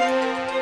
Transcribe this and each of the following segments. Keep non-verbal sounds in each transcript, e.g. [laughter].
Okay,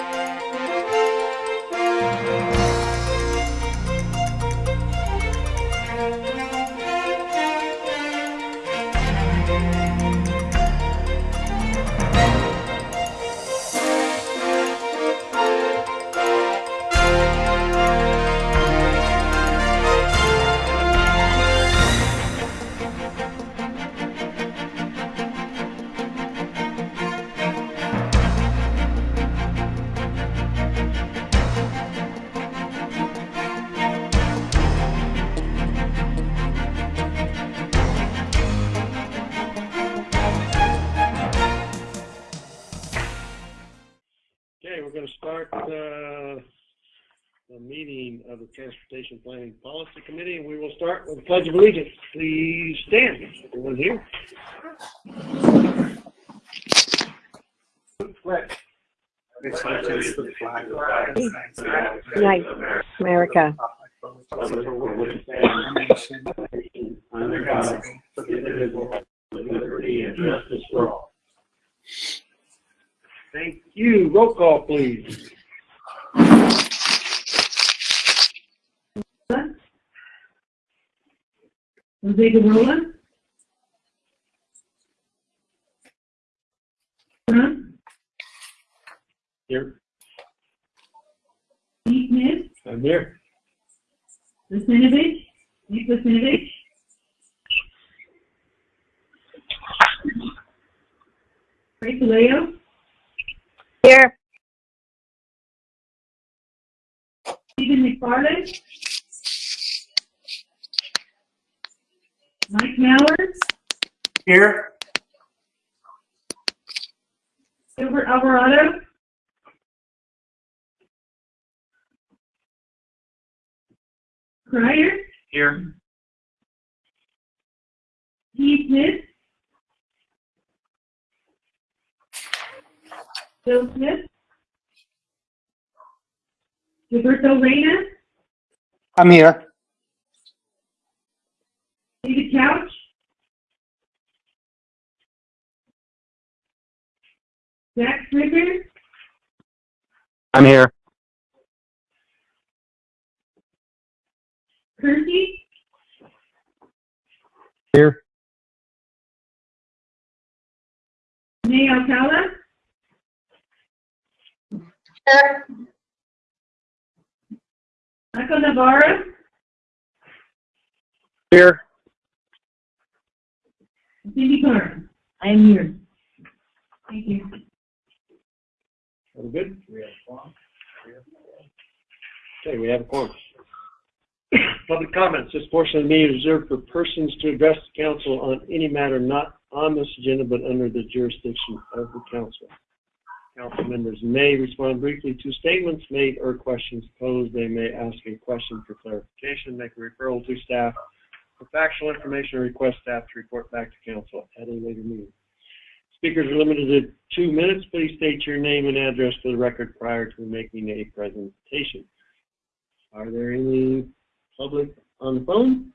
Transportation Planning Policy Committee, and we will start with the Pledge of Allegiance. Please stand, everyone here. Nice, America. Thank you. Roll call, please. Jose Gurrola. Trump, Here. Steve Smith, I'm here. Listenovich, Nick Listenovich. Ray Kaleo, Here. Stephen McFarland. Mike Mallard, Here. Gilbert Alvarado. Crier, Here. Steve Smith. Bill Smith. Gilberto Reyna, I'm here. David Couch. Zach Scrivner, I'm here. Kersey, Here. May Alcala. Michael Navarro, Here. Cindy Carter. I am here. Thank you. All good? Okay, we have a quorum. Public comments. This portion of the meeting is reserved for persons to address the council on any matter not on this agenda but under the jurisdiction of the council. Council members may respond briefly to statements made or questions posed. They may ask a question for clarification, make a referral to staff for factual information, or request staff to report back to council at a later meeting. Speakers are limited to two minutes. Please state your name and address for the record prior to making a presentation. Are there any public on the phone?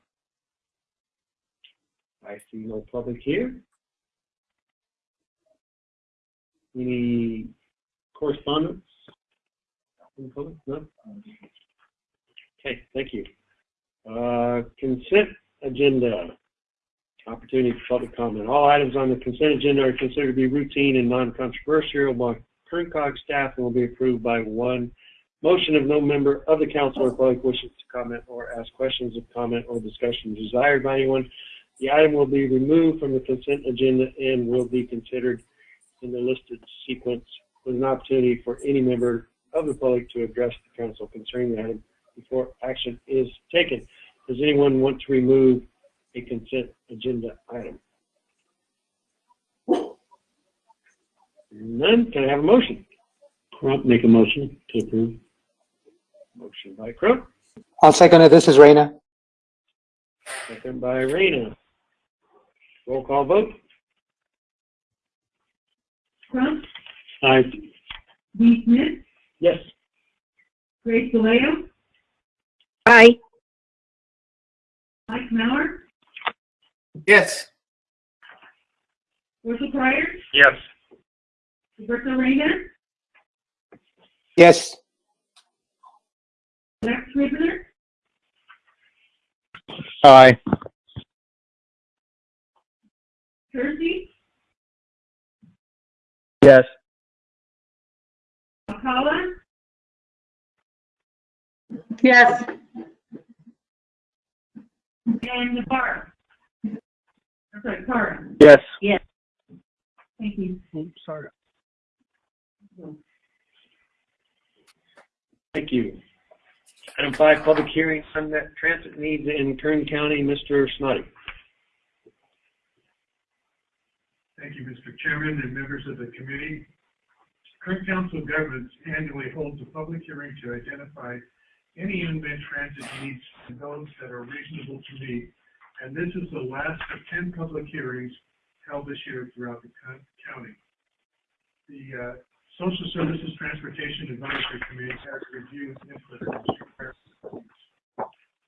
I see no public here. Any correspondence? In public? No? Okay, thank you. Uh, consent agenda. Opportunity for public comment. All items on the consent agenda are considered to be routine and non-controversial by COG staff and will be approved by one motion of no member of the council or public wishes to comment or ask questions of comment or discussion desired by anyone. The item will be removed from the consent agenda and will be considered in the listed sequence with an opportunity for any member of the public to address the council concerning the item before action is taken. Does anyone want to remove a consent agenda item? None, can I have a motion? Crump, make a motion to approve. Motion by Crump, I'll second it. This is Reyna. second by Reyna. Roll call vote. Crump, Aye. Dee Smith, Yes. Grace Vallejo, Aye. Mike Mallard, Yes. Russell Crier, Yes. Gilberto Reyna, Yes. Max Scrivner, Aye. Kersey, Yes. McCullough, Yes. And Navarro. I'm sorry, Carr. Yes. Thank you. Oh, sorry. Thank you. Item five, public hearing on that transit needs in Kern County, Mr. Snoddy. Thank you, Mr. Chairman and members of the committee. Kern Council of Governments annually holds a public hearing to identify any unmet transit needs those that are reasonable to meet. And this is the last of 10 public hearings held this year throughout the county. The uh, Social Services Transportation Advisory Committee has reviewed input.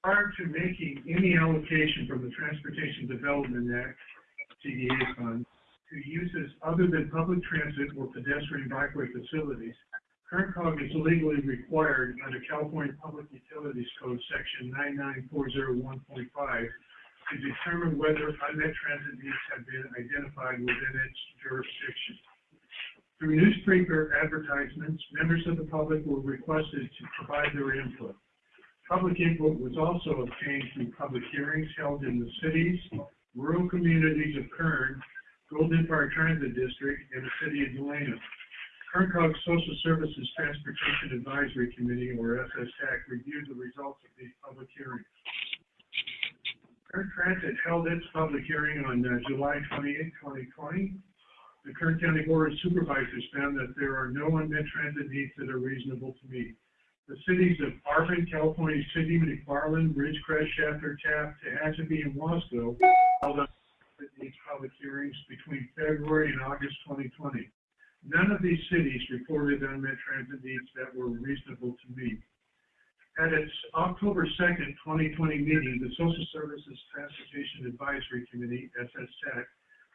Prior to making any allocation from the Transportation Development Act, TDA funds, to uses other than public transit or pedestrian bikeway facilities, Kern Cog is legally required under California Public Utilities Code, section 99401.5, to determine whether unmet transit needs have been identified within its jurisdiction. Through newspaper advertisements, members of the public were requested to provide their input. Public input was also obtained through public hearings held in the cities, rural communities of Kern, Golden Park Transit District, and the city of Delano. Kern Social Services Transportation Advisory Committee, or SSTAC, reviewed the results of these public hearings. Kern Transit held its public hearing on uh, July 28, 2020. The Kern County Board of Supervisors found that there are no unmet transit needs that are reasonable to meet. The cities of Arvin, California City, McFarland, Ridgecrest, Shafter, Taft, Tehachapi, and Wasco held up these public hearings between February and August 2020. None of these cities reported unmet transit needs that were reasonable to meet. At its October 2nd, 2020 meeting, the Social Services Transportation Advisory Committee, SSTAC,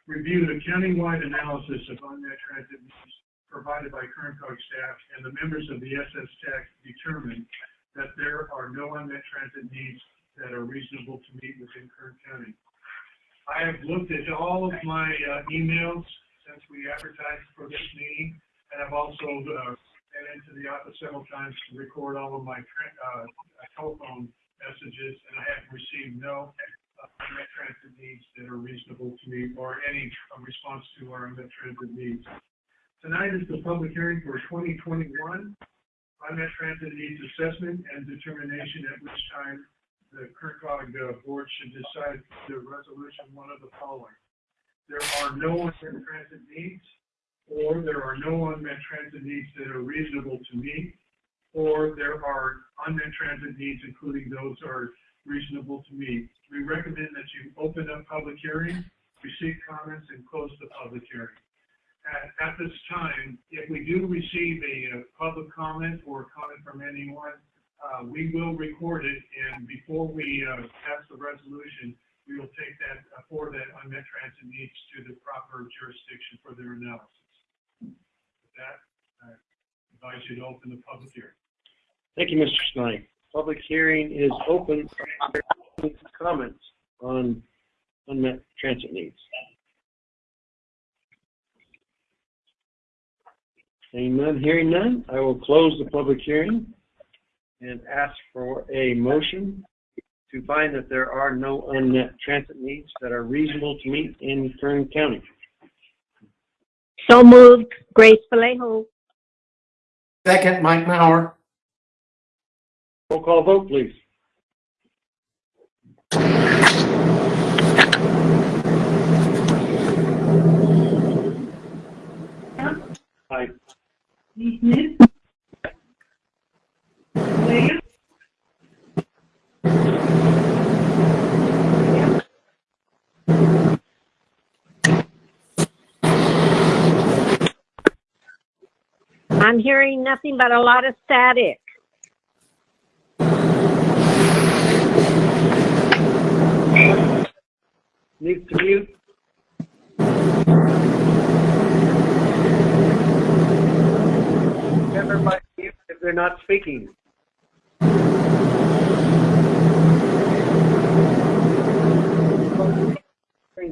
reviewed a countywide analysis of unmet transit needs provided by Kern Cog staff, and the members of the SSTAC determined that there are no unmet transit needs that are reasonable to meet within Kern County. I have looked at all of my uh, emails since we advertised for this meeting, and I've also uh, been into the office several times to record all of my uh, telephone messages, and I have received no uh, transit needs that are reasonable to me, or any uh, response to our transit needs. Tonight is the public hearing for 2021 unmet transit needs assessment and determination at which time the Kern Cog uh, board should decide the resolution one of the following. There are no unmet transit needs, or there are no unmet transit needs that are reasonable to meet, or there are unmet transit needs, including those that are reasonable to meet. We recommend that you open up public hearing, receive comments, and close the public hearing. At, at this time, if we do receive a, uh public comment or comment from anyone, uh, we will record it, and before we, uh, pass the resolution, we will take that, uh, forward that unmet transit needs to the proper jurisdiction for their analysis. With that, I advise you to open the public hearing. Thank you, Mr. Snoddy. Public hearing is open. Comments on unmet transit needs? Seeing none, hearing none, I will close the public hearing and ask for a motion to find that there are no unmet transit needs that are reasonable to meet in Kern County. So moved. Grace Vallejo. Second, Mike Mauer. Roll call vote, please. Aye. Lee Smith. Williams. I'm hearing nothing but a lot of static. Need to mute? Everybody mute they're not speaking.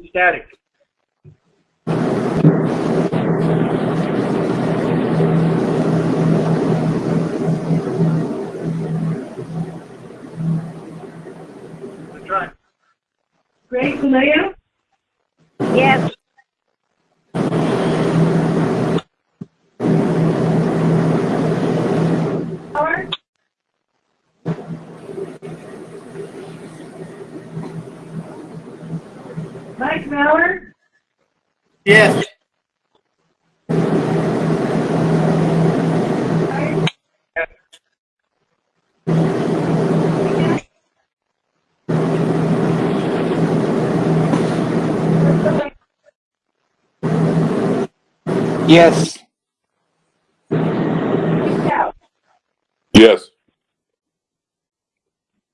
Static. Let's try. Greg Vallejo, Yes. Howard. Mike Mauer, Yes. Yes. Yes.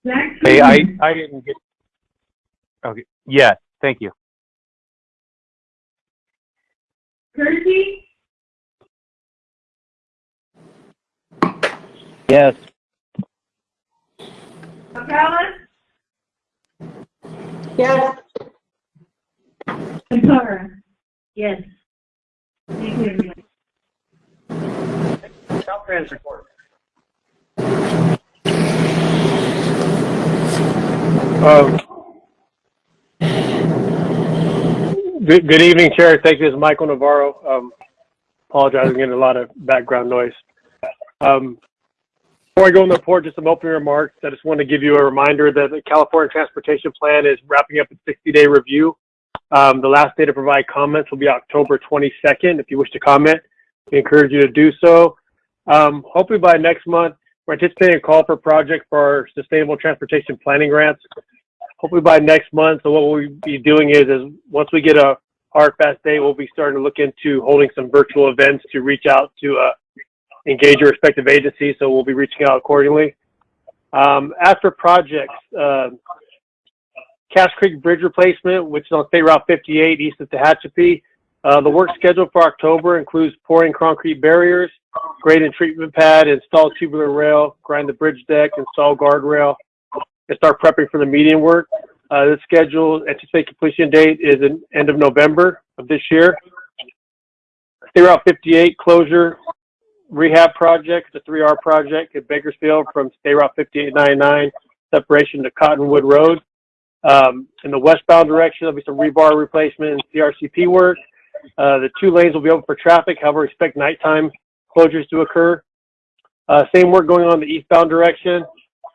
Hey, I, I didn't get, okay, yes, thank you. Kersey, Yes. McCallum, Yes. and Yes. Caltrans report. Um, Good, good evening, Chair. Thank you. This is Michael Navarro. Um, apologize, I'm getting a lot of background noise. Um, before I go in the report, just some opening remarks. I just want to give you a reminder that the California Transportation Plan is wrapping up its 60-day review. Um, the last day to provide comments will be October 22nd. If you wish to comment, we encourage you to do so. Um, hopefully by next month, we're anticipating a call for project for our sustainable transportation planning grants hopefully by next month. So what we'll be doing is, is once we get a hard fast date, we'll be starting to look into holding some virtual events to reach out to uh, engage your respective agencies. So we'll be reaching out accordingly. Um, after projects, uh, Cache Creek Bridge replacement, which is on State Route 58 east of Tehachapi. Uh, the work scheduled for October includes pouring concrete barriers, grade and treatment pad, install tubular rail, grind the bridge deck, install guardrail, and start prepping for the median work. Uh, the schedule, anticipated completion date is in end of November of this year. State Route 58 closure rehab project, a 3R project at Bakersfield from State Route 5899, separation to Cottonwood Road. Um, in the westbound direction, there'll be some rebar replacement and CRCP work. Uh, the two lanes will be open for traffic, however, expect nighttime closures to occur. Uh, same work going on in the eastbound direction.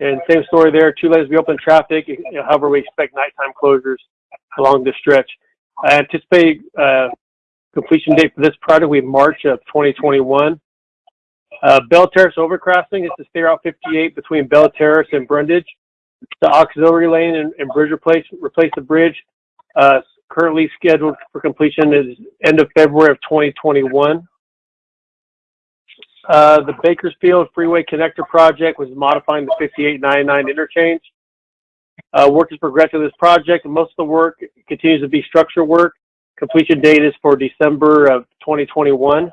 And same story there, two lanes will be open to traffic, however, we expect nighttime closures along this stretch. I anticipate, uh, completion date for this project will be March of 2021. Uh, Bell Terrace overcrossing is the State Route 58 between Bell Terrace and Brundage. The auxiliary lane and, and bridge replace, replace the bridge, uh, currently scheduled for completion is end of February of 2021. Uh, the Bakersfield Freeway Connector Project was modifying the 5899 interchange. Uh, work is progressing this project, most of the work continues to be structure work. Completion date is for December of 2021.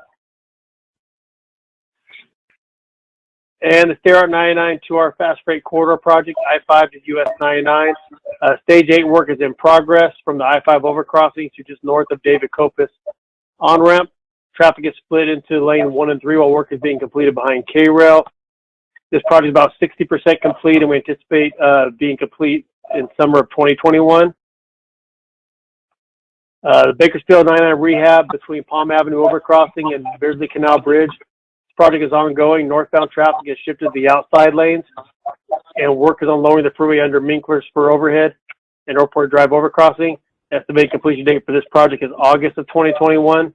And the State Route 99 2R Fast Freight Corridor Project, I-5 to US 99. Uh, stage 8 work is in progress from the I-5 overcrossing to just north of David Copus on-ramp. Traffic is split into lane 1 and 3 while work is being completed behind K-Rail. This project is about 60% complete, and we anticipate uh, being complete in summer of 2021. Uh, the Bakersfield 99 rehab between Palm Avenue overcrossing and Beardsley Canal Bridge. Project is ongoing. Northbound traffic has shifted to the outside lanes, and work is on lowering the freeway under Minkler Spur overhead and Airport Drive overcrossing. Estimated completion date for this project is August of 2021.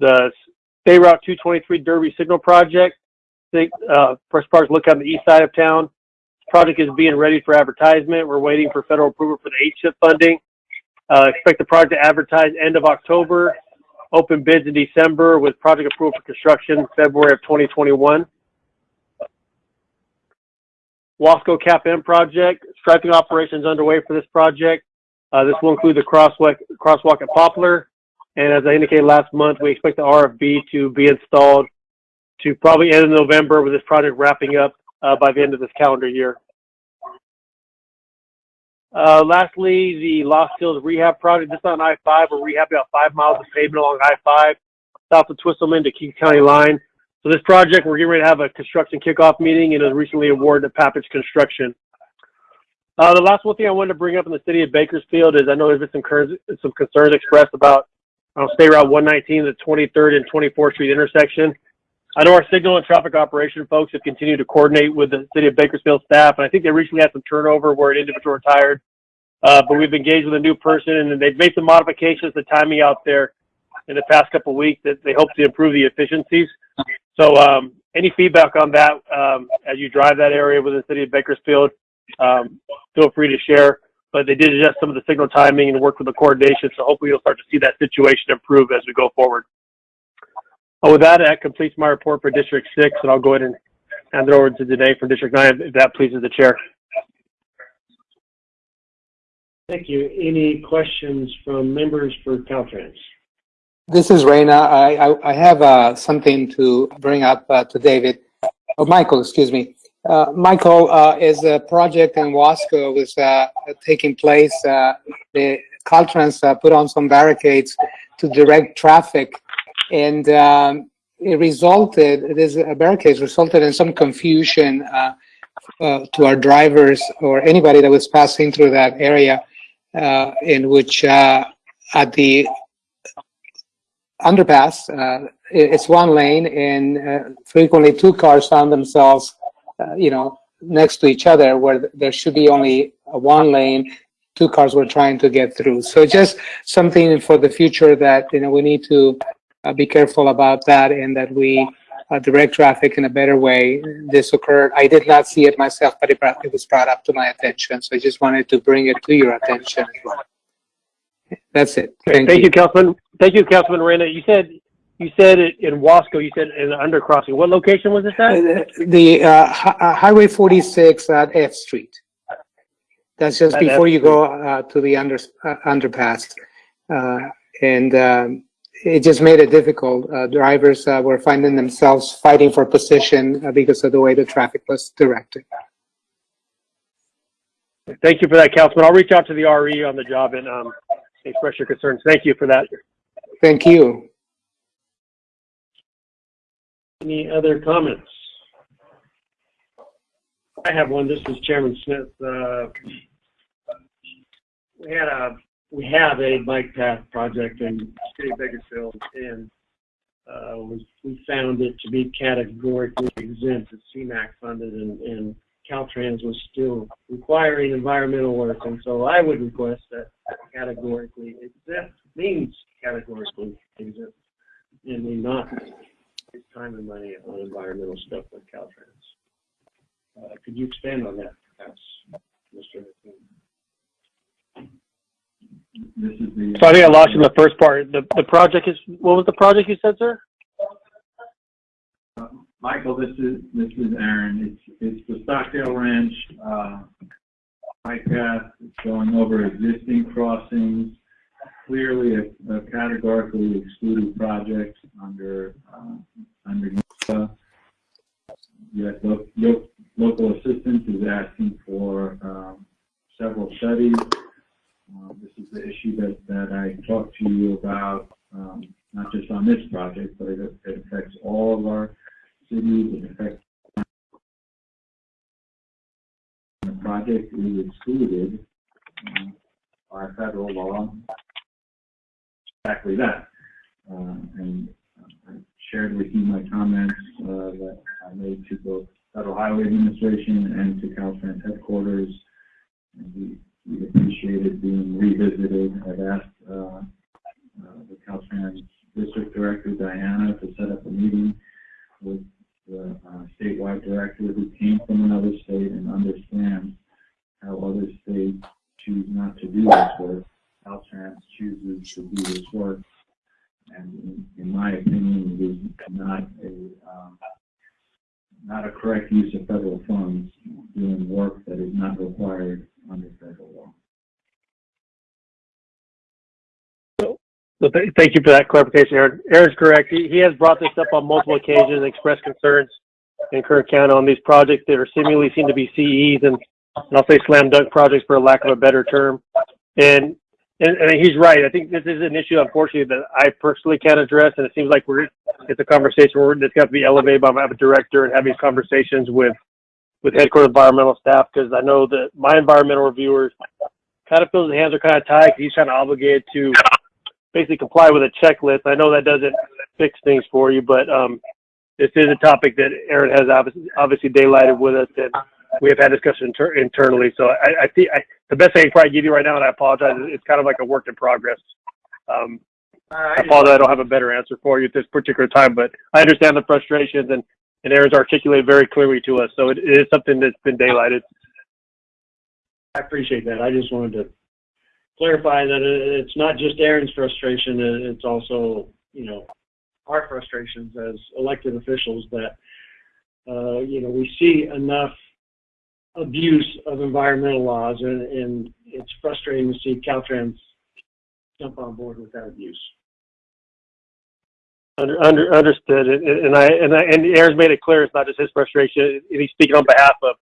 The State Route 223 Derby Signal Project, uh, first part is look on the east side of town. This project is being ready for advertisement. We're waiting for federal approval for the HIP funding. Uh, expect the project to advertise end of October, open bids in December with project approval for construction February of 2021. Wasco Cap M project, striping operations underway for this project. Uh, this will include the crosswalk, crosswalk at Poplar. And as I indicated last month, we expect the RFB to be installed to probably end of November with this project wrapping up uh, by the end of this calendar year. Uh, lastly, the Lost Hills Rehab Project. This is on I-5. We're rehabbing about five miles of pavement along I-5, south of Twisselman to King County line. So this project, we're getting ready to have a construction kickoff meeting and it was recently awarded to Papich Construction. Uh, the last one thing I wanted to bring up in the city of Bakersfield is I know there's been some, concerns- some concerns expressed about uh, State Route 119, the 23rd and 24th Street intersection. I know our signal and traffic operation folks have continued to coordinate with the city of Bakersfield staff, and I think they recently had some turnover where an individual retired. Uh, but we've engaged with a new person, and they've made some modifications to timing out there in the past couple of weeks that they hope to improve the efficiencies. So, um, any feedback on that um, as you drive that area within the city of Bakersfield, um, feel free to share. But they did adjust some of the signal timing and work with the coordination, so hopefully you'll start to see that situation improve as we go forward. Uh, with that, that completes my report for District 6, and I'll go ahead and hand it over to Danae for District 9, if that pleases the chair. Thank you. Any questions from members for Caltrans? This is Reyna. I, I, I have uh, something to bring up uh, to David. Oh, Michael, excuse me. Uh, Michael, uh, is a project in Wasco was uh, taking place. Uh, the Caltrans uh, put on some barricades to direct traffic, and um, it resulted. These barricades resulted in some confusion uh, uh, to our drivers or anybody that was passing through that area, uh, in which uh, at the underpass, uh, it's one lane, and uh, frequently two cars found themselves, you know, next to each other where there should be only one lane. Two cars were trying to get through. So just something for the future that, you know, we need to uh, be careful about that and that we uh, direct traffic in a better way. This occurred. I did not see it myself, but it brought- it was brought up to my attention. So I just wanted to bring it to your attention as well. That's it. Thank you, Councilman. Thank you, Councilman Reyna. You said, you said it in Wasco, you said in the undercrossing. What location was this at? Uh, The uh, uh, Highway 46 at F Street. That's just At F before you go uh, to the under uh, underpass. Uh, And um, it just made it difficult. Uh, Drivers uh, were finding themselves fighting for position uh, because of the way the traffic was directed. Thank you for that, Councilman. I'll reach out to the RE on the job and um, express your concerns. Thank you for that. Thank you. Any other comments? I have one. This is Chairman Smith. Uh, We had a, we have a bike path project in City of Bakersfield, and uh, we we found it to be categorically exempt. It's CMAQ funded, and and Caltrans was still requiring environmental work, and so I would request that categorically exempt means categorically exempt, and we not waste time and money on environmental stuff like Caltrans. Uh, could you expand on that, perhaps, Mr. McQueen? This is the. So I lost you in the first part. The, the project is, what was the project you said, sir? Uh, Michael, this is, this is Aaron. It's, it's the Stockdale Ranch, uh, bike path It's going over existing crossings. Clearly a, a categorically excluded project under, uh, under NEPA. Yet lo- lo- local assistance is asking for, um, several studies. Uh, this is the issue that, that I talked to you about, um, not just on this project, but it, it affects all of our cities, it affects the project is excluded uh, by federal law. Exactly that. Uh, and I shared with you my comments uh, that I made to both Federal Highway Administration and to Caltrans headquarters. And we, we appreciated being revisited. I've asked uh, uh, the Caltrans District Director, Diana, to set up a meeting with the uh, statewide director who came from another state and understands how other states choose not to do this work. Caltrans chooses to do this work. And in, in my opinion, it is not a, um, not a correct use of federal funds doing work that is not required under federal law. So th- thank you for that clarification, Aaron. Aaron's correct. He, he has brought this up on multiple occasions, and expressed concerns in Kern County on these projects that are seemingly seem to be CEs and, and I'll say slam dunk projects for lack of a better term. And, and, and he's right. I think this is an issue, unfortunately, that I personally can't address, and it seems like we're, it's a conversation where it's got to be elevated by my director and having these conversations with, with headquarters environmental staff, because I know that my environmental reviewers kind of feels his hands are kind of tied, 'cause he's kind of obligated to basically comply with a checklist. I know that doesn't fix things for you, but um, this is a topic that Aaron has obviously, obviously daylighted with us, and we have had discussion inter- internally. So I, I think I, the best thing I can probably give you right now, and I apologize, it's kind of like a work in progress. Um, I apologize, I don't have a better answer for you at this particular time, but I understand the frustrations, and, and Aaron's articulated very clearly to us. So it, it is something that's been daylighted. I appreciate that. I just wanted to clarify that it's not just Aaron's frustration, it's also, you know, our frustrations as elected officials that, uh, you know, we see enough abuse of environmental laws and, and it's frustrating to see Caltrans jump on board with that abuse. Under, under, understood, and, and I, and I, and Aaron's made it clear it's not just his frustration, he's speaking on behalf of,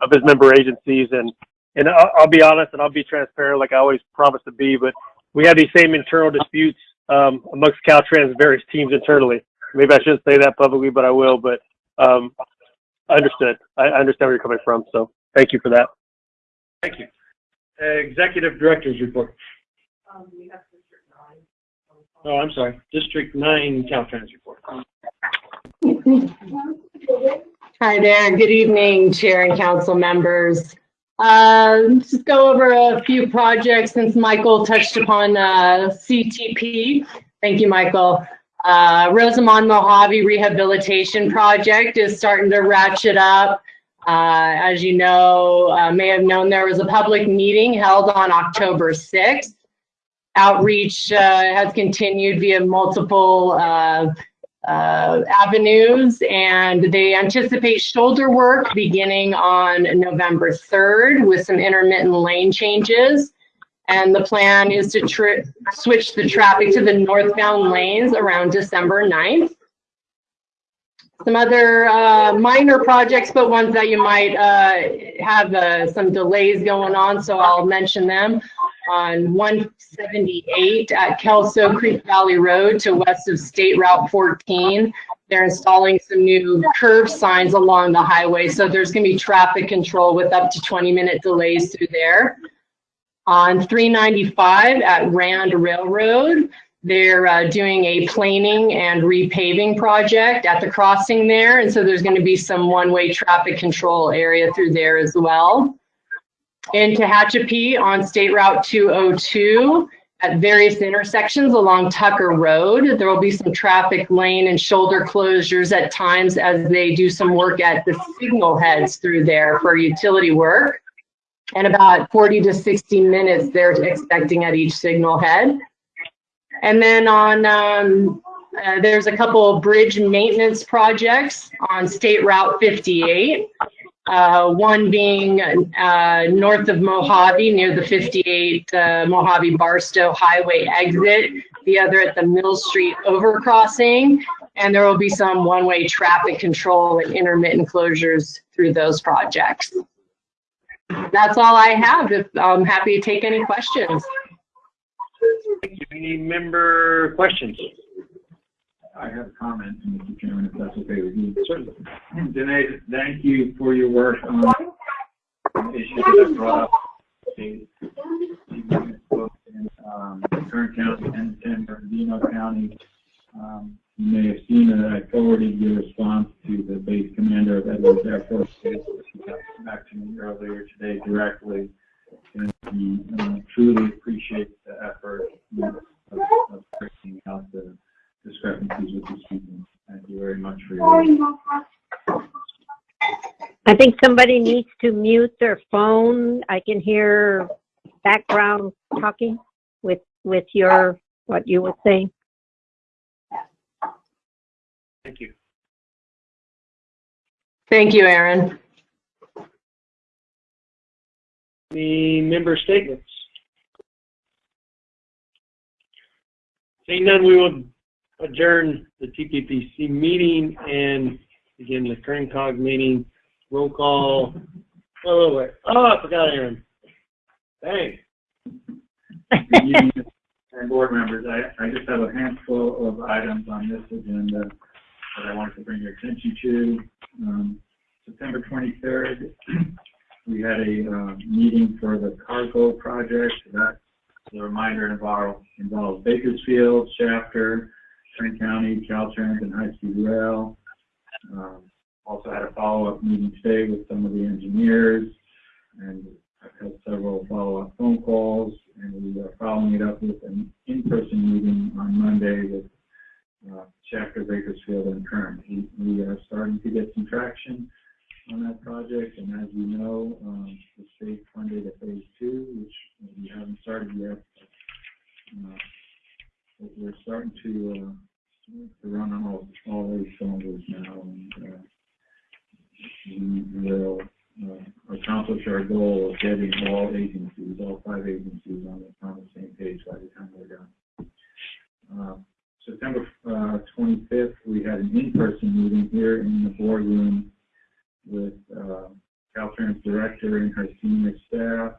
of his member agencies, and, and I'll, I'll be honest, and I'll be transparent like I always promise to be, but we have these same internal disputes, um, amongst Caltrans various teams internally. Maybe I shouldn't say that publicly, but I will, but, um, understood. I, I understand where you're coming from, so thank you for that. Thank you. Executive Director's Report. Oh, I'm sorry, District Nine Caltrans Report. Hi there. Good evening, Chair and Council members. Uh, Just go over a few projects since Michael touched upon uh, CTP. Thank you, Michael. Uh, Rosamond Mojave Rehabilitation Project is starting to ratchet up. Uh, As you know, uh, may have known, there was a public meeting held on October 6th. Outreach uh, has continued via multiple uh, uh, avenues and they anticipate shoulder work beginning on November 3rd with some intermittent lane changes. And the plan is to switch the traffic to the northbound lanes around December 9th. Some other uh, minor projects, but ones that you might uh, have uh, some delays going on, so I'll mention them. On 178 at Kelso Creek Valley Road to west of State Route 14. They're installing some new curve signs along the highway, so there's going to be traffic control with up to 20-minute delays through there. On 395 at Rand Railroad, they're uh, doing a planing and repaving project at the crossing there, and so there's going to be some one-way traffic control area through there as well. In Tehachapi on State Route 202 at various intersections along Tucker Road, there will be some traffic lane and shoulder closures at times as they do some work at the signal heads through there for utility work. And about 40 to 60 minutes they're expecting at each signal head. And then on, um, uh, there's a couple of bridge maintenance projects on State Route 58. Uh, one being uh, north of Mojave near the 58 uh, Mojave Barstow Highway exit, the other at the Mill Street overcrossing. And there will be some one-way traffic control and intermittent closures through those projects. That's all I have. If, I'm happy to take any questions. Any member questions? I have a comment, Mr. Chairman, if that's okay with you. Certainly. Danae, thank you for your work on the issue that I brought up. the- in, um, Kern County and San Bernardino County. Um, You may have seen that I forwarded your response to the base commander of Edwards Air Force Base. He got back to me earlier today directly. And he uh, truly appreciates the effort of of figuring out the discrepancies with the students. Thank you very much for your. I think somebody needs to mute their phone. I can hear background talking with, with your, what you were saying. Thank you. Thank you, Aaron. Any member statements? Seeing none, we will adjourn the TPPC meeting and begin the Kern COG meeting. Roll call. Oh, wait. Oh, I forgot Aaron. Hey, and [laughs] board members, I, I just have a handful of items on this agenda that I wanted to bring your attention to. Um, September 23rd, [clears throat] we had a uh, meeting for the cargo project. That, a reminder, involved, involves Bakersfield, Shafter, Trent County, Caltrans, and High Speed Rail. Um, also had a follow-up meeting today with some of the engineers, and I've had several follow-up phone calls, and we are following it up with an in-person meeting on Monday with uh, Shafter Bakersfield and Kern. He, we are starting to get some traction on that project, and as you know, um, the state funded a phase two, which we haven't started yet. But, uh, we're starting to uh, to run on all all eight cylinders now, and uh, we will uh, accomplish our goal of getting all agencies, all five agencies, on the, on the same page by the time we're done. an in-person meeting here in the boardroom with uh, Caltrans director and her senior staff,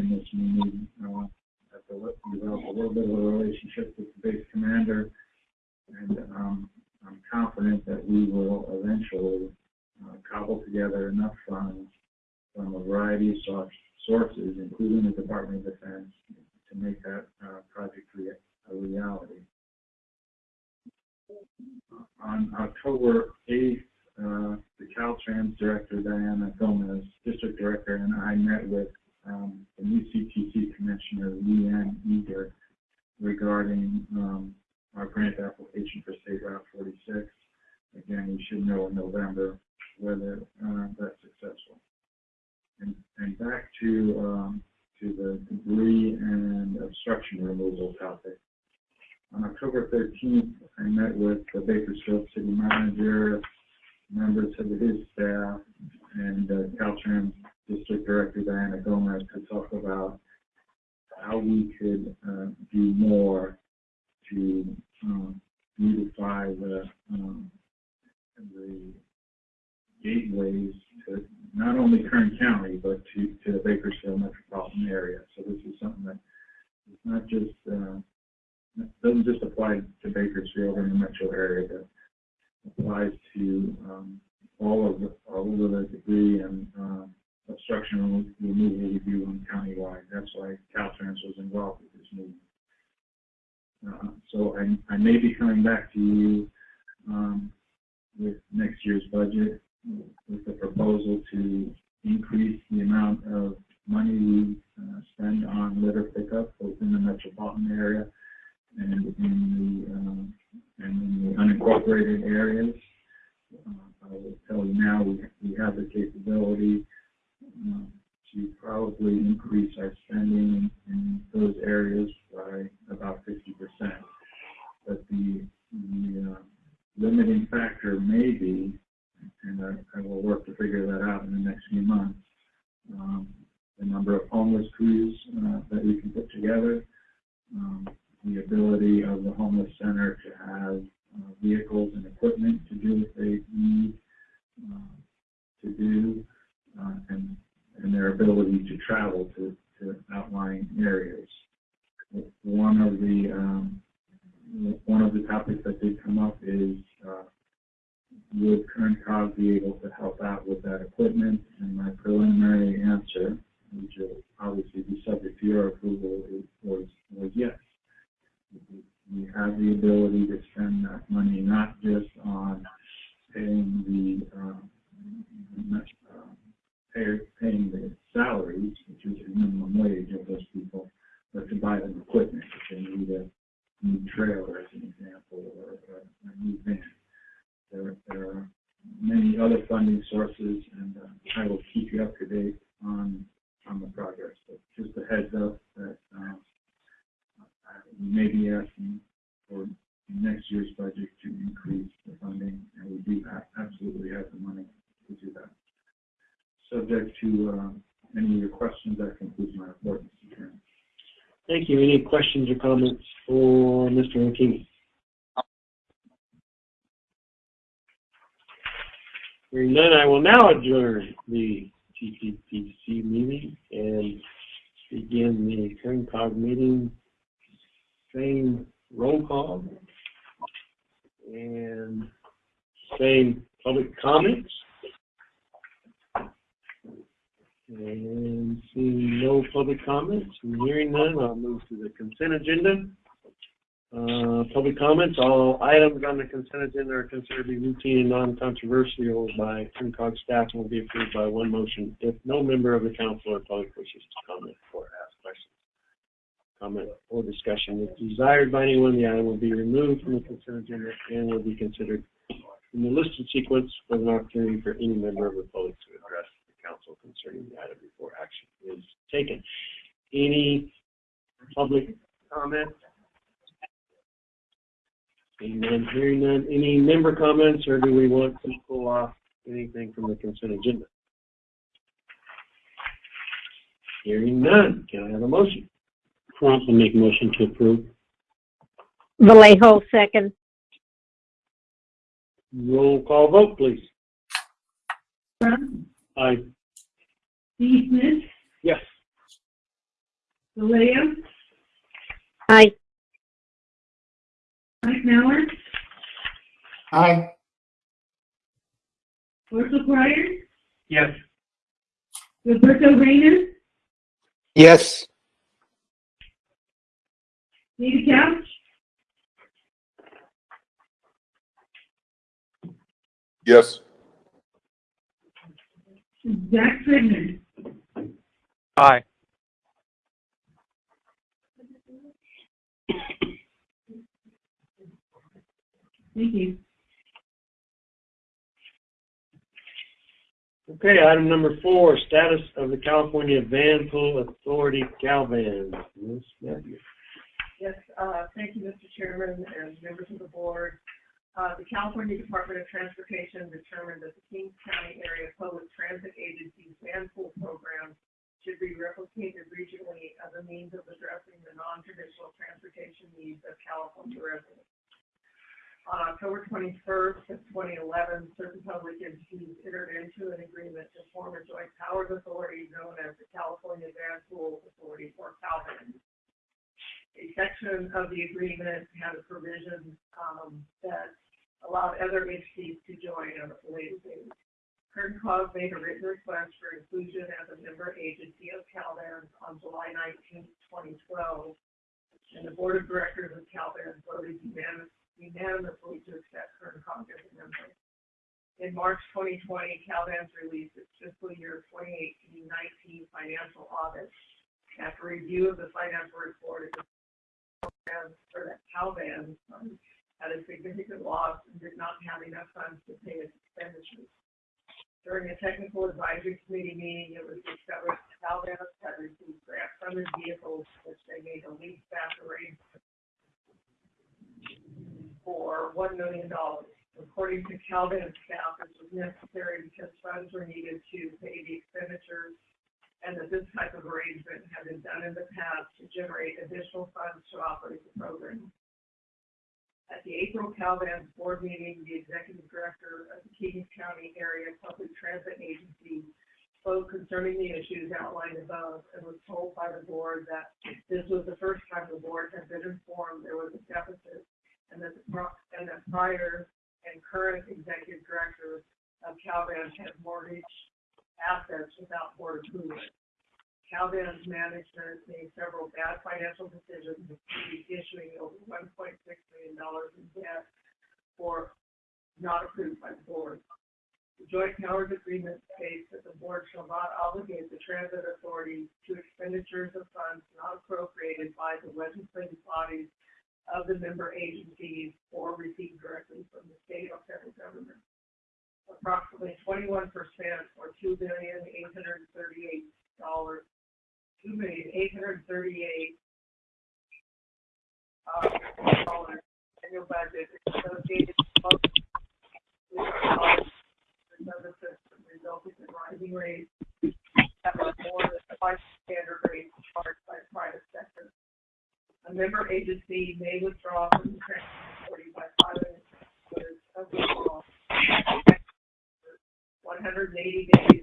in this money we uh, spend on litter pickup both in the metropolitan area and in the um, and in the unincorporated areas. Uh, I will tell you now, we, we have the capability um, to probably increase our spending in those areas by about fifty percent. But the, the uh, limiting factor may be, and I, I will work to figure that out in the next few months, um, number crews uh, that we can put together, um, the ability of the homeless center to have uh, vehicles and equipment to do what they need uh, to do, uh, and, and their ability to travel to, to outlying areas. One of the um, one of the topics that did come up is uh, would Kern Cog be able to help out with that equipment? And my preliminary answer, which will obviously be subject to your approval, is, was was yes we have the ability to spend that money not just on paying the, um, uh, pay, paying the salaries, which is the minimum wage of those people, but to buy them equipment, if they need a new trailer as an example, or a, a new van. There, there are many other funding sources, and uh, I will keep you up to date on, on the progress. But just a heads up that, um, we may be asking for next year's budget to increase the funding, and we do have, absolutely have the money to do that. Subject to, um, any of your questions, that concludes my report, Mr. Chairman. Thank you. Any questions or comments for Mr. Hakimi? Hearing none, I will now adjourn the TPPC meeting and begin the Kern Cog meeting. Same roll call and same public comments. And seeing no public comments and hearing none, I'll move to the consent agenda. Uh, public comments, all items on the consent agenda are considered to be routine and non-controversial by Kern Cog staff and will be approved by one motion if no member of the council or public wishes to comment or ask questions. Comment or discussion if desired by anyone, the item will be removed from the consent agenda and will be considered in the listed sequence with an opportunity for any member of the public to address council concerning the item before action is taken. Any public comment? Seeing none, hearing none. Any member comments, or do we want to pull off anything from the consent agenda? Hearing none, can I have a motion? Crump will make a motion to approve. Vallejo, second. Roll call vote, please. Crump, Aye. Steve Smith, Yes. Vallejo, Aye. Mike Mauer, Aye. Russell Pryor, Yes. Roberto Reyna, Yes. David Couch, Yes. Zach Scrivner. Aye. Thank you. Okay, item number four, status of the California Van Pool Authority CalVan. Ms. Matthews. Yes, uh, thank you, Mr. Chairman and members of the board. Uh, the California Department of Transportation determined that the Kings County Area Public Transit Agency's van pool program should be replicated regionally as a means of addressing the non-traditional transportation needs of California residents. On October twenty-first of twenty eleven, certain public entities entered into an agreement to form a joint powers authority known as the California Van Pool Authority, or CalVan a section of the agreement had a provision um, that allowed other entities to join on a later date. Kern Cog made a written request for inclusion as a member agency of CalVan on July 19, twenty twelve. And the board of directors of CalVan voted unanimous- unanimously to accept as a member. In March twenty twenty, CalVan's released its fiscal year 2018-19 financial audit. After review of the financial report, it that Calvan um, had a significant loss and did not have enough funds to pay its expenditures. During a technical advisory committee meeting, it was discovered that Calvan had received grant funded vehicles, which they made a lease back arrangement for one million dollars. According to Calvan staff, this was necessary because funds were needed to pay the expenditures and that this type of arrangement had been done in the past to generate additional funds to operate the program. At the April Calvan board meeting, the executive director of the Kings County Area Public Transit Agency spoke concerning the issues outlined above and was told by the board that this was the first time the board had been informed there was a deficit and that, the and that prior and current executive directors of Calvan had mortgaged assets without board approval. CalVan's management made several bad financial decisions, issuing over one point six million dollars in debt for not approved by the board. The joint powers agreement states that the board shall not obligate the transit authority to expenditures of funds not appropriated by the legislative bodies of the member agencies or received directly from the state or federal government approximately twenty-one percent or two billion eight hundred and thirty-eight dollars, two million eight hundred thirty-eight dollars annual budget associated with another system resulting in rising rates that are more than twice the standard rates charged by the private sector. A member agency may withdraw from the authority by filing of the law one hundred and eighty days.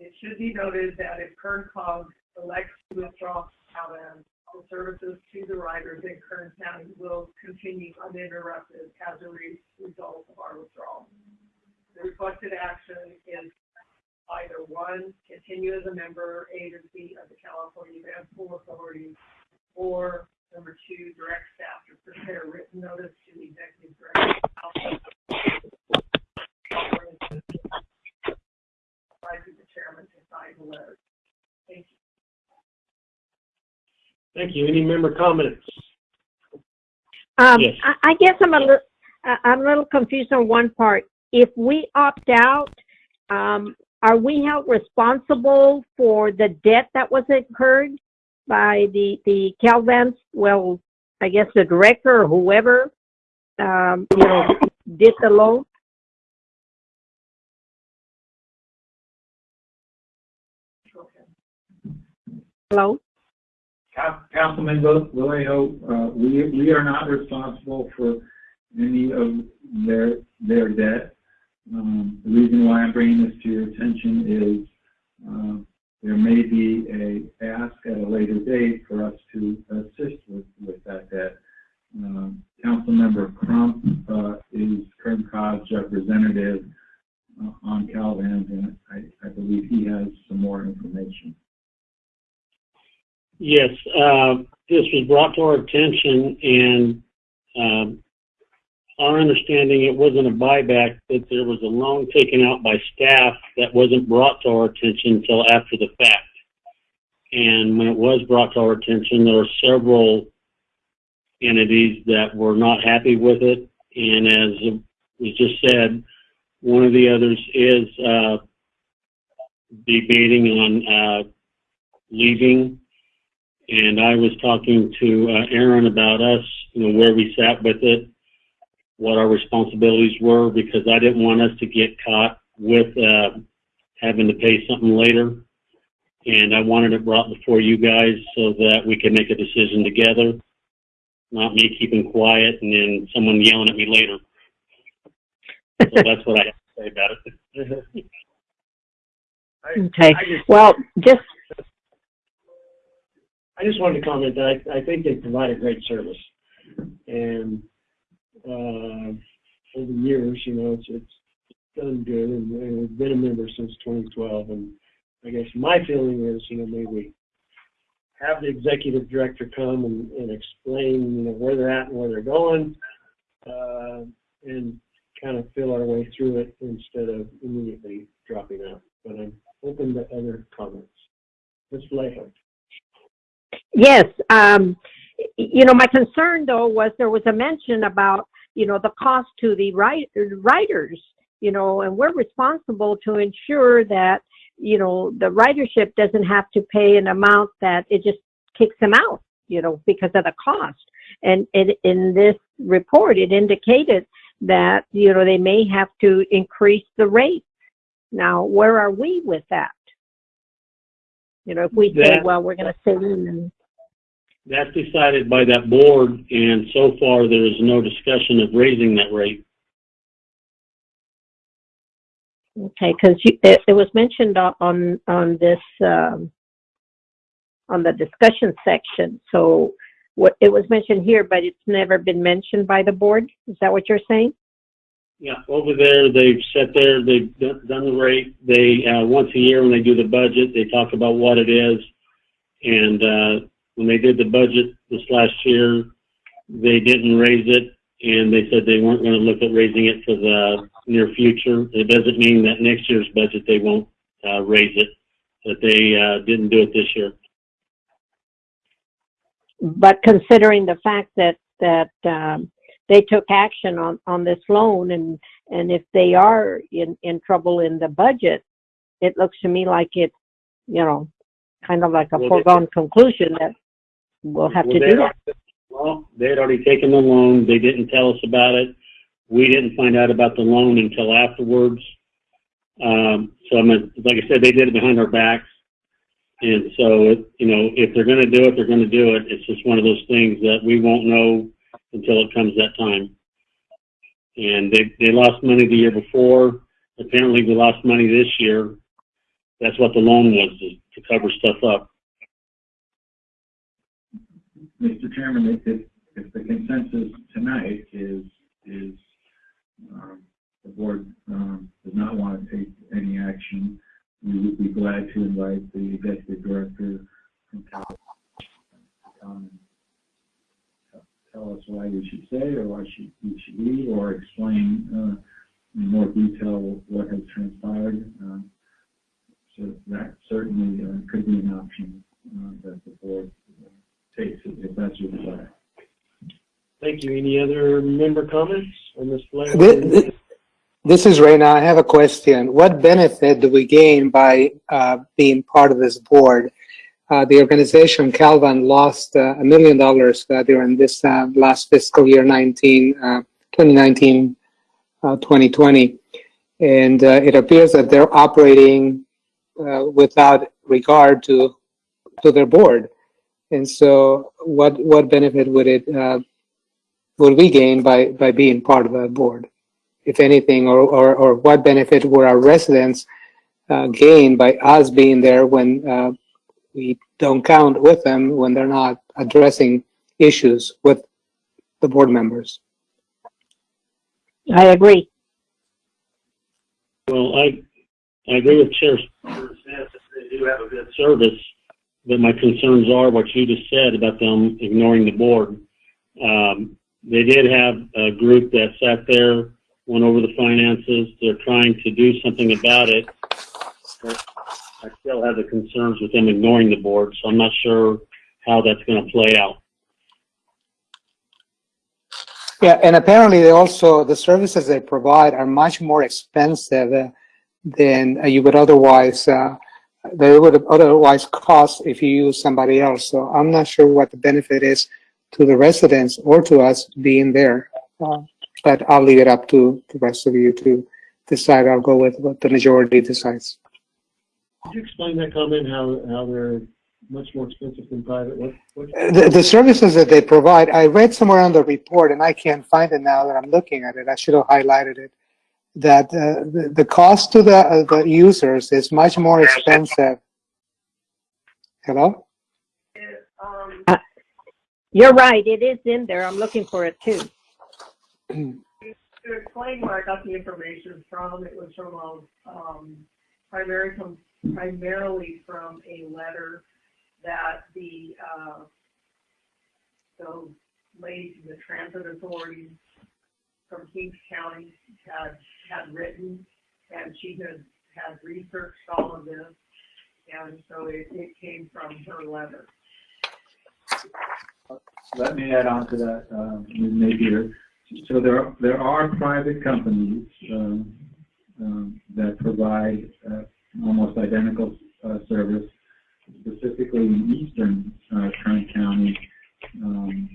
It should be noted that if Kern Cog elects to withdraw Calvan, the services to the riders in Kern County will continue uninterrupted as a re- result of our withdrawal. The requested action is either one, continue as a member agency of the California Van Pool Authority, or Number two, direct staff to prepare written notice to the executive director. Advising the chairman to the letter. Thank you. Thank you. Any member comments? Um, Yes. I, I guess I'm a little, I'm a little confused on one part. If we opt out, um, are we held responsible for the debt that was incurred by the, the Calvans? Well, I guess the director or whoever, um, you know, did the loan? Hello? Coun- Councilman Val- Vallejo, uh, we, we are not responsible for any of their, their debt. Um, the reason why I'm bringing this to your attention is, uh, there may be a ask at a later date for us to assist with, with that debt. Um, Councilmember Crump, uh, is Kern Cog's representative uh, on CalVan, and I, I believe he has some more information. Yes, uh, this was brought to our attention and, um, our understanding, it wasn't a buyback, that there was a loan taken out by staff that wasn't brought to our attention until after the fact. And when it was brought to our attention, there were several entities that were not happy with it. And as was just said, one of the others is, uh, debating on, uh, leaving. And I was talking to, uh, Aaron about us, you know, where we sat with it, what our responsibilities were, because I didn't want us to get caught with, uh, having to pay something later. And I wanted it brought before you guys so that we could make a decision together, not me keeping quiet and then someone yelling at me later. So [laughs] that's what I have to say about it. [laughs] Okay, I just- well, just, I just wanted to comment that I, I think they provide a great service. And, uh, over the years, you know, it's, it's done good and, we've been a member since twenty twelve. And I guess my feeling is, you know, maybe have the executive director come and, and explain, you know, where they're at and where they're going. Uh, and kind of feel our way through it instead of immediately dropping out. But I'm open to other comments. Ms. Layhope. Yes, um, you know, my concern though was there was a mention about, you know, the cost to the write, writers, you know, and we're responsible to ensure that, you know, the ridership doesn't have to pay an amount that it just kicks them out, you know, because of the cost. And it, in this report, it indicated that, you know, they may have to increase the rate. Now, where are we with that? You know, if we say, well, we're going to stay in and That's decided by that board, and so far there is no discussion of raising that rate. Okay, because it, it was mentioned on, on, on this, um, on the discussion section. So what, it was mentioned here, but it's never been mentioned by the board? Is that what you're saying? Yeah, over there, they've sat there, they've done the rate, they, uh, once a year when they do the budget, they talk about what it is. And, uh, when they did the budget this last year, they didn't raise it, and they said they weren't gonna look at raising it for the near future. It doesn't mean that next year's budget, they won't, uh, raise it, that they, uh, didn't do it this year. But considering the fact that, that, um, they took action on, on this loan and, and if they are in, in trouble in the budget, it looks to me like it's, you know, kind of like a Well, they- foregone conclusion that we'll have to do they'd that. already- Well, they had already taken the loan, they didn't tell us about it. We didn't find out about the loan until afterwards. Um, so I'm, mean, like I said, they did it behind our backs. And so, it- you know, if they're gonna do it, they're gonna do it. It's just one of those things that we won't know until it comes that time. And they, they lost money the year before. Apparently, we lost money this year. That's what the loan was, is to cover stuff up. Mr. Chairman, if, if, the consensus tonight is, is, um, the board, um, does not want to take any action, we would be glad to invite the executive director from Cal to come tell us why we should stay or why should, we should leave, or explain, uh, in more detail what has transpired. Uh, So that certainly, uh, could be an option, uh, that the board uh, takes if that's your desire. Thank you. Any other member comments on this? Thi- thi- This is Reyna. I have a question. What benefit do we gain by uh, being part of this board? Uh, The organization Calvan lost uh, a million dollars uh, during this last fiscal year 19, uh, 2019, uh, 2020. And it appears that they're operating without regard to, to their board. And so what, what benefit would it, would we gain by, by being part of a board? if anything, or, or, or what benefit would our residents uh, gain by us being there when uh, we don't count with them when they're not addressing issues with the board members? I agree. Well, I, I agree with Chair Smith, they do have a good service, but my concerns are what you just said about them ignoring the board. Um, they did have a group that sat there, went over the finances, they're trying to do something about it. I still have the concerns with them ignoring the board, so I'm not sure how that's gonna play out. Yeah, and apparently they also, the services they provide are much more expensive than you would otherwise, uh, they would otherwise cost if you use somebody else. So I'm not sure what the benefit is to the residents or to us being there. Uh, But I'll leave it up to the rest of you to decide. I'll go with what the majority decides. Could you explain that comment, how, how they're much more expensive than private? What, what? The, the services that they provide, I read somewhere on the report, and I can't find it now that I'm looking at it. I should have highlighted it. That uh, the, the cost to the, uh, the users is much more expensive. Hello? It, um, You're right, it is in there. I'm looking for it too. to explain where I got the information from, it was from a, um, primary, from, primarily from a letter that the, uh, those the transit authority from Kings County had, had written, and she had, had researched all of this, and so it, it came from her letter. Let me add on to that, uh, Ms. Napier. So there, are, there are private companies, um, um, that provide, uh, almost identical, uh, service, specifically in eastern, uh, Trent County, um,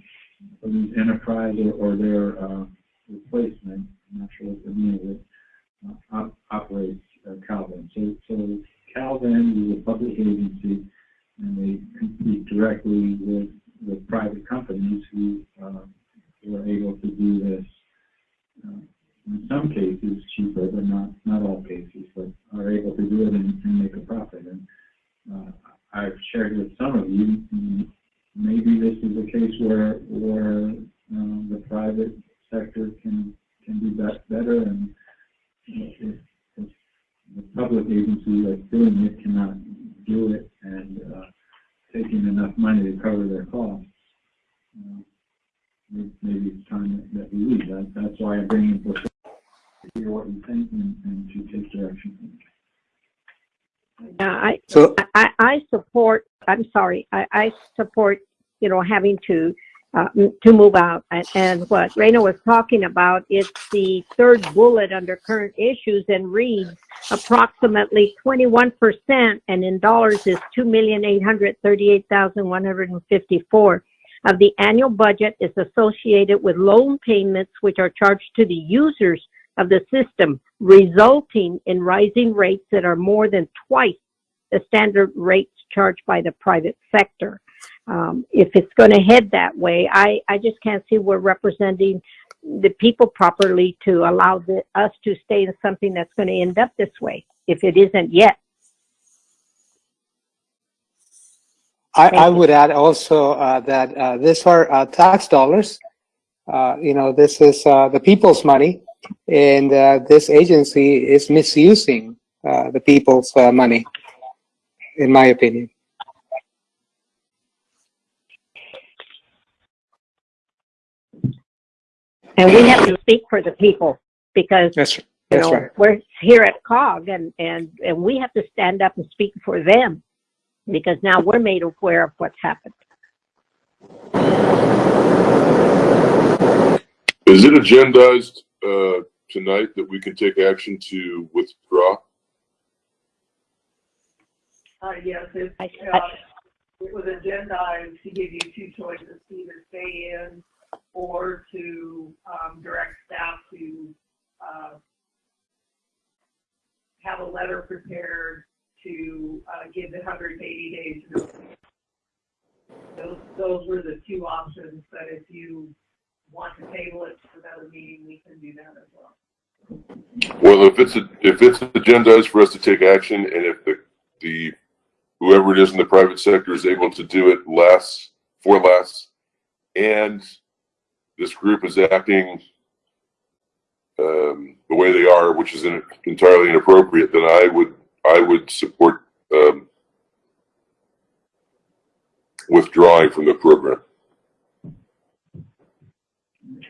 for these enterprise or, or their, uh, replacement, I'm not sure what the name of it, uh, op- operates uh, CalVan. So, so CalVan is a public agency, and they compete directly with, with private companies who, uh, who are able to do this, uh, in some cases cheaper, but not, not all cases, but are able to do it and, and make a profit. And, uh, I've shared with some of you, maybe this is a case where, where, um, the private sector can, can do that better and if, if the public agency that's doing it cannot do it and, uh, taking enough money to cover their costs, uh, maybe it's time that- we leave. That, that's why it before, to hear what you think and, and to take direction. Uh, I, So, I, I support, I'm sorry, I, I support, you know, having to, uh, to move out. And, and what Reyna was talking about, it's the third bullet under current issues and reads approximately 21% and in dollars is 2,838,154 of the annual budget is associated with loan payments which are charged to the users of the system, resulting in rising rates that are more than twice the standard rates charged by the private sector. Um, if it's going to head that way, I, I just can't see we're representing the people properly to allow the, us to stay in something that's going to end up this way, if it isn't yet. I, I would add also uh, that uh, these are uh, tax dollars. Uh, You know, this is uh, the people's money, and uh, this agency is misusing uh, the people's uh, money, in my opinion. And we have to speak for the people because, That's, you that's know, right. we're here at COG and, and, and we have to stand up and speak for them because now we're made aware of what's happened. Is it agendized, uh, tonight that we can take action to withdraw? Uh, yes, it, I, uh, it was agendized to give you two choices, to either stay in or to, um, direct staff to, uh, have a letter prepared to, uh, give the hundred and eighty days notice. Those, those were the two options, but if you want to table it to another meeting, we can do that as well. Well, if it's, a- if it's agendized for us to take action and if the, the, whoever it is in the private sector is able to do it less, for less, and this group is acting um, the way they are, which is in- entirely inappropriate, then I would, I would support, um, withdrawing from the program.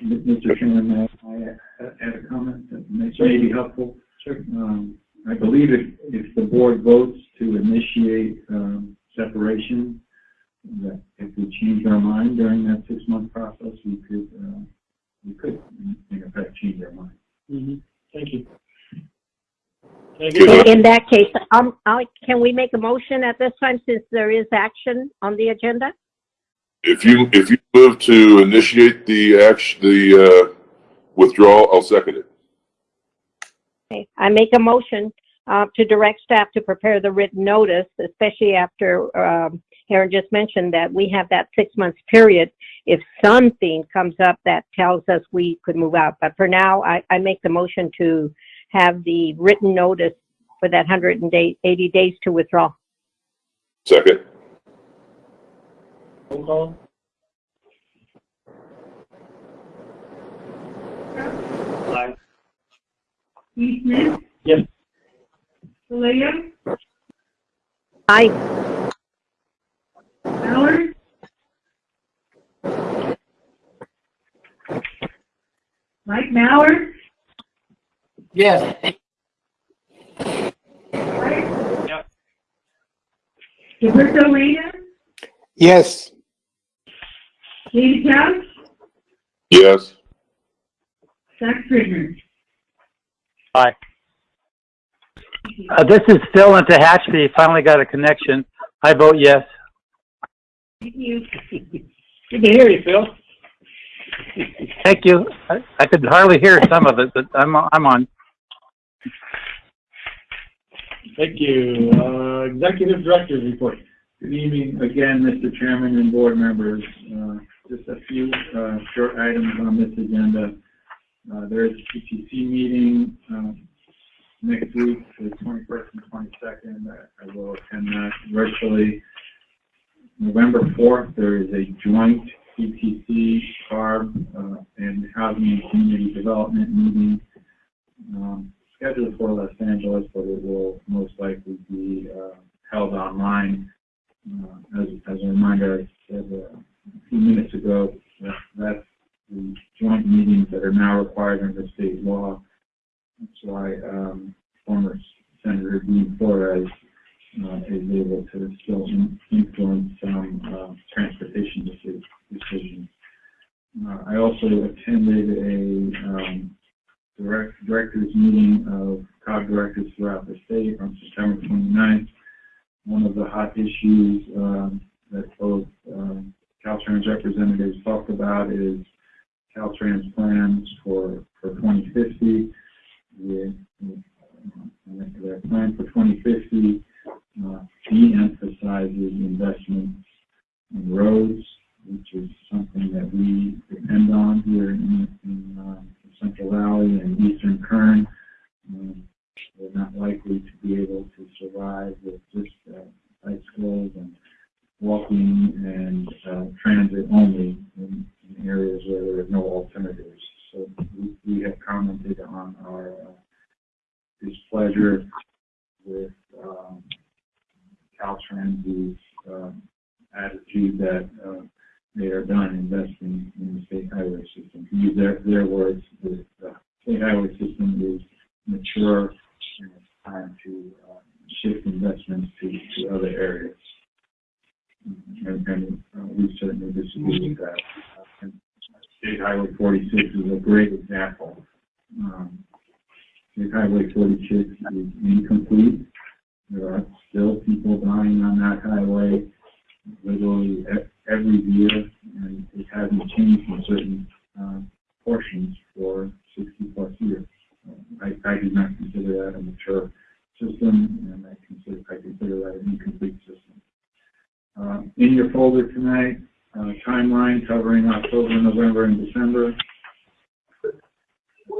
Mr. Chairman, may I add a comment that may may be helpful? Sure. Um, I believe if, if the board votes to initiate, um, separation, that if we change our mind during that six-month process, we could, uh, we could, in- in effect, change our mind. Mhm. Thank you. Can I get In that case, um, I, can we make a motion at this time since there is action on the agenda? If you, if you move to initiate the action, the, uh, withdrawal, I'll second it. Okay, I make a motion, uh, to direct staff to prepare the written notice, especially after, um, Aaron just mentioned that we have that six months period. If something comes up that tells us we could move out, but for now, I, I make the motion to have the written notice for that hundred and eighty days to withdraw. Second. Roll call? Aye. Steve Smith? Yes. Vallejo? Aye. Maggard? Mike Maggard? Yes. Yep. Gilberto Reyna? Yes. David Couch? Yes. Zach Scrivner? Uh, this is Phil in Tehachapi. Finally got a connection. I vote yes. Thank you. Good to hear you, Phil. Thank you. I, I could hardly hear some of it, but I'm, I'm on. Thank you. Uh, Executive Director's Report. Good evening again, Mr. Chairman and board members. Uh, Just a few uh, short items on this agenda. Uh, There is a CTC meeting um, next week, the 21st and 22nd. I I will attend that virtually. November 4th, there is a joint CTC, CARB, uh, and Housing and Community Development meeting um, scheduled for Los Angeles, but it will most likely be uh, held online. Uh, As, as a reminder, I said uh, a few minutes ago, that that's the joint meetings that are now required under state law. That's why um, former Senator Dean Florez uh, is able to still in- influence some uh, transportation decisions. Uh, I also attended a um, direct, directors meeting of COG directors throughout the state on September 29th. One of the hot issues um, that both um, Caltrans representatives talked about is Caltrans plans for, for 2050. The, uh, their plan for 2050 uh, de-emphasizes investments in roads, which is something that we depend on here in, in uh, Central Valley and Eastern Kern. Um, we're not likely to be able to survive with just uh, bicycles and walking and uh, transit only in, in areas where there are no alternatives. So we, we have commented on our uh, displeasure with um, Caltrans' um, attitude that uh, they are done investing in the state highway system. To use their, their words, the, the state highway system is mature and it's time to uh, shift investments to, to other areas. And, and uh, we certainly disagree with that. And State Highway 46 is a great example. Um, State Highway 46 is incomplete. There are still people dying on that highway literally every year, and it hasn't changed in certain uh, portions for 60 plus years. I, I do not consider that a mature system, and I consider, I consider that an incomplete system. Uh, in your folder tonight, uh, timeline covering October, November, and December.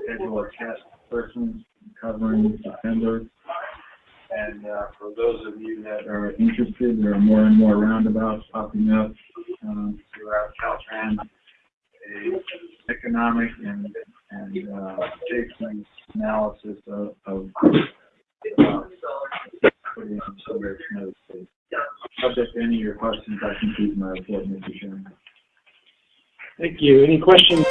Schedule of task persons covering September. And, uh, for those of you that are interested, there are more and more roundabouts popping up, um, throughout Caltrans. A economic and, and, uh, analysis of, of, uh, Subject to any of your questions, I conclude my report, Mr. Chairman. Thank you. Any questions?